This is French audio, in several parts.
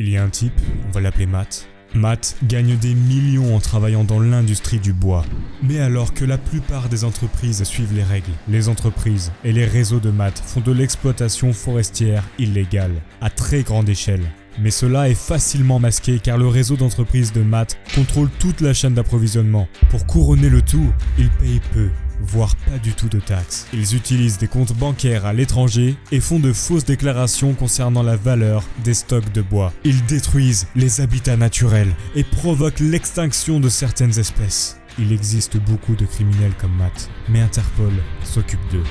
Il y a un type, on va l'appeler Matt. Matt gagne des millions en travaillant dans l'industrie du bois. Mais alors que la plupart des entreprises suivent les règles, les entreprises et les réseaux de Matt font de l'exploitation forestière illégale, à très grande échelle. Mais cela est facilement masqué car le réseau d'entreprises de Matt contrôle toute la chaîne d'approvisionnement. Pour couronner le tout, ils payent peu, voire pas du tout de taxes. Ils utilisent des comptes bancaires à l'étranger et font de fausses déclarations concernant la valeur des stocks de bois. Ils détruisent les habitats naturels et provoquent l'extinction de certaines espèces. Il existe beaucoup de criminels comme Matt, mais Interpol s'occupe d'eux.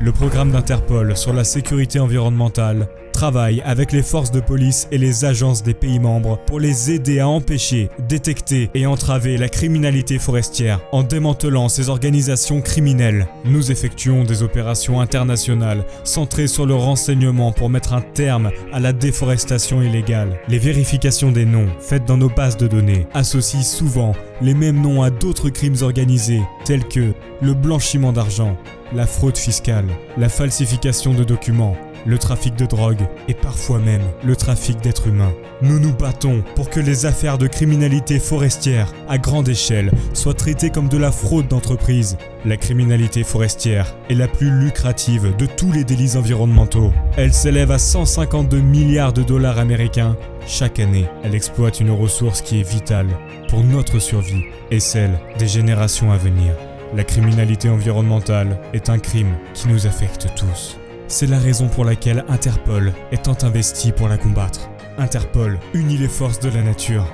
Le programme d'Interpol sur la sécurité environnementale travaille avec les forces de police et les agences des pays membres pour les aider à empêcher, détecter et entraver la criminalité forestière en démantelant ces organisations criminelles. Nous effectuons des opérations internationales centrées sur le renseignement pour mettre un terme à la déforestation illégale. Les vérifications des noms faites dans nos bases de données associent souvent les mêmes noms à d'autres crimes organisés tels que le blanchiment d'argent, la fraude fiscale, la falsification de documents, le trafic de drogue et parfois même le trafic d'êtres humains. Nous nous battons pour que les affaires de criminalité forestière à grande échelle soient traitées comme de la fraude d'entreprise. La criminalité forestière est la plus lucrative de tous les délits environnementaux. Elle s'élève à 152 milliards de dollars américains chaque année. Elle exploite une ressource qui est vitale pour notre survie et celle des générations à venir. La criminalité environnementale est un crime qui nous affecte tous. C'est la raison pour laquelle Interpol est tant investi pour la combattre. Interpol unit les forces de la nature